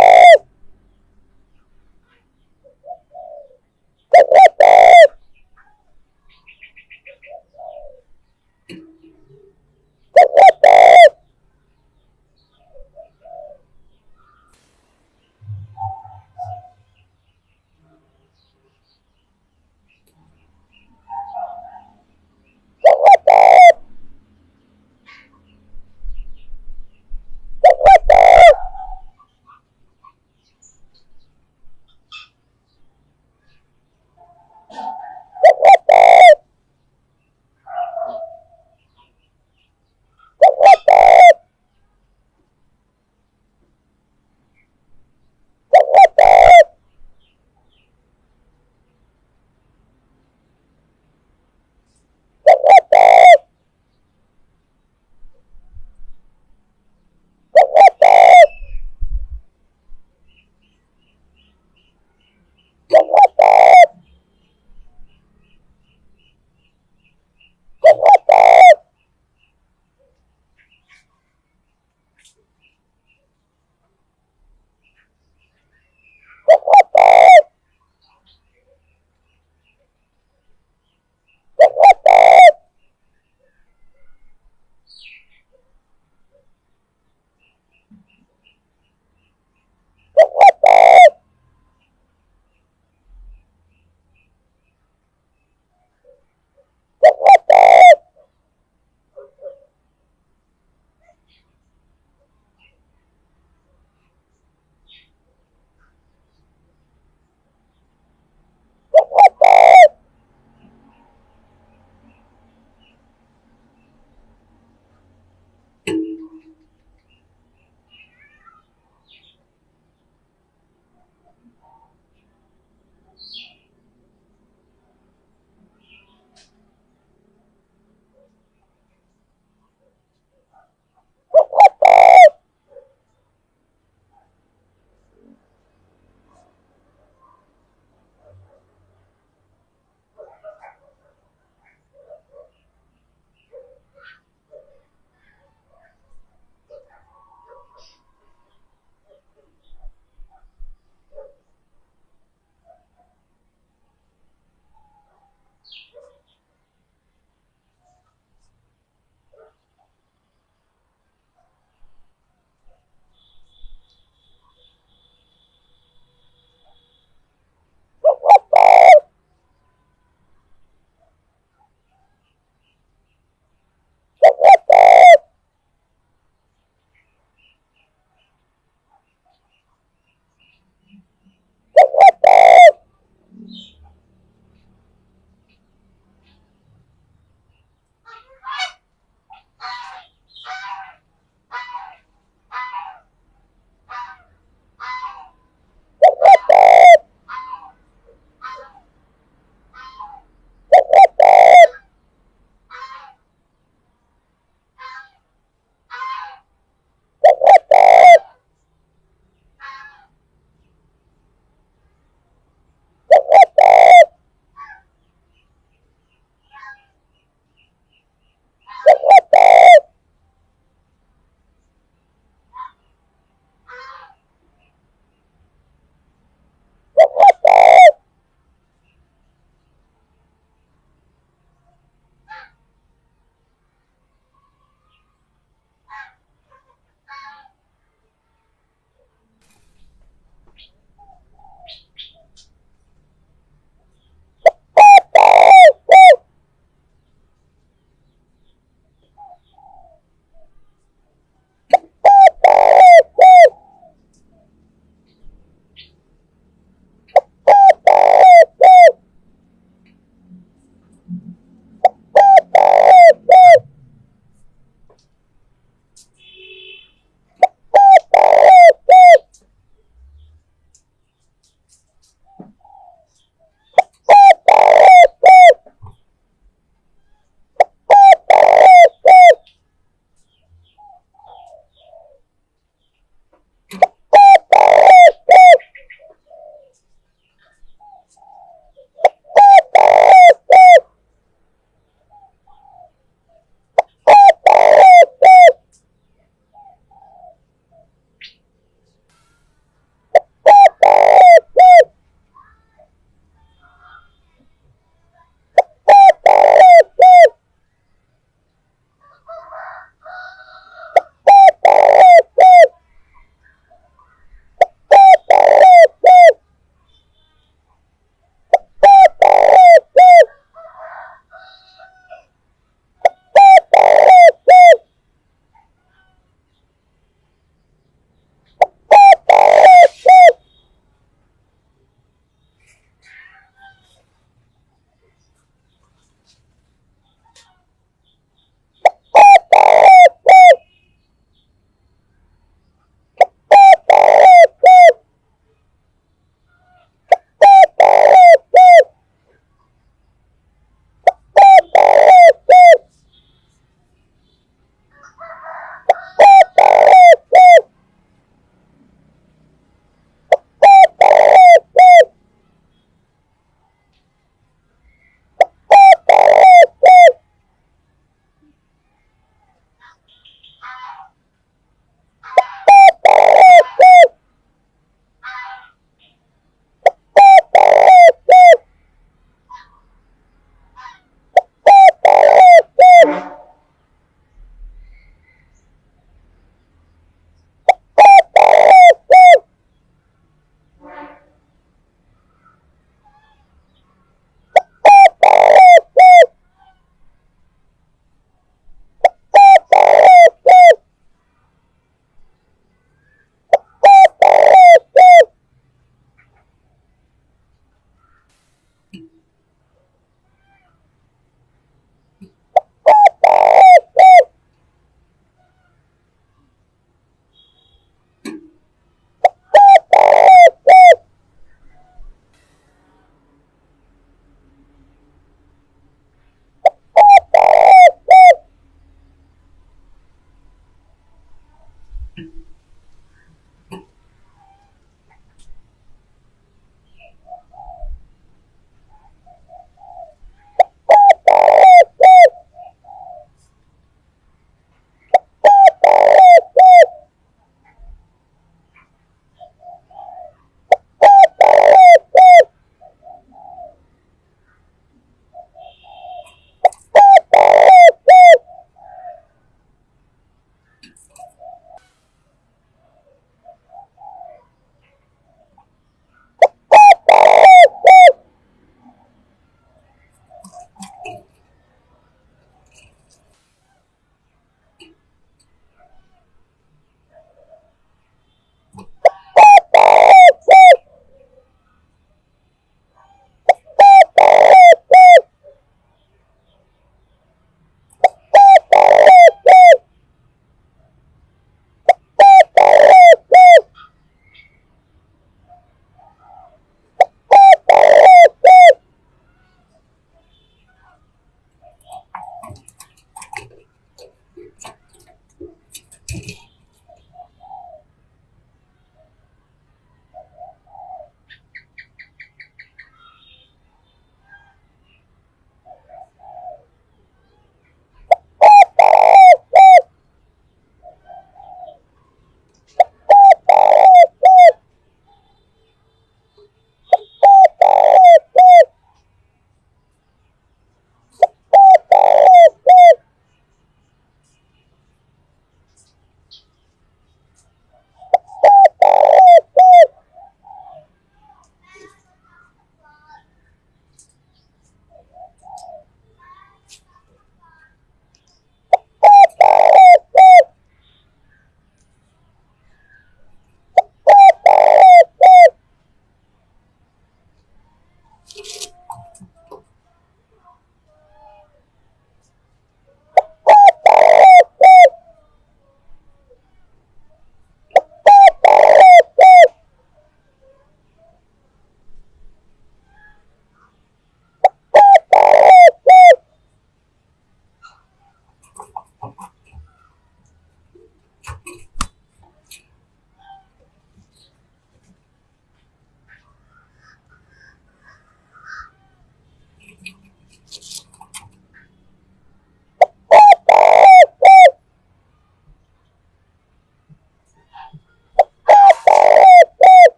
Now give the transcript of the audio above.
Woo!